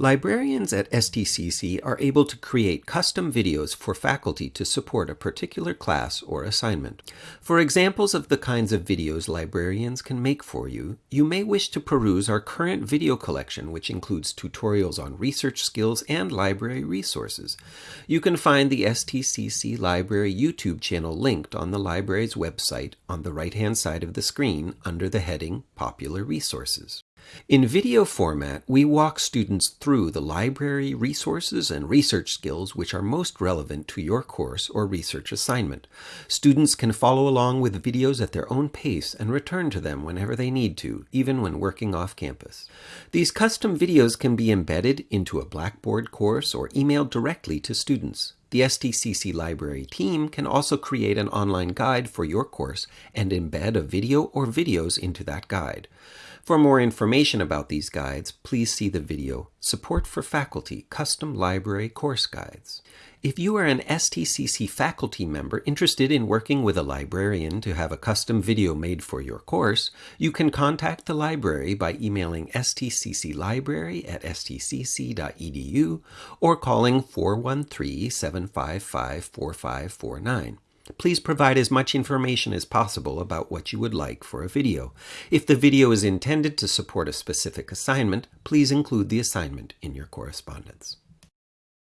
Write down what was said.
Librarians at STCC are able to create custom videos for faculty to support a particular class or assignment. For examples of the kinds of videos librarians can make for you, you may wish to peruse our current video collection, which includes tutorials on research skills and library resources. You can find the STCC Library YouTube channel linked on the library's website on the right-hand side of the screen under the heading Popular Resources. In video format, we walk students through the library resources and research skills which are most relevant to your course or research assignment. Students can follow along with videos at their own pace and return to them whenever they need to, even when working off campus. These custom videos can be embedded into a Blackboard course or emailed directly to students. The STCC Library team can also create an online guide for your course and embed a video or videos into that guide. For more information about these guides, please see the video Support for Faculty Custom Library Course Guides. If you are an STCC faculty member interested in working with a librarian to have a custom video made for your course, you can contact the library by emailing stcclibrary at stcc.edu or calling 413 755 4549. Please provide as much information as possible about what you would like for a video. If the video is intended to support a specific assignment, please include the assignment in your correspondence.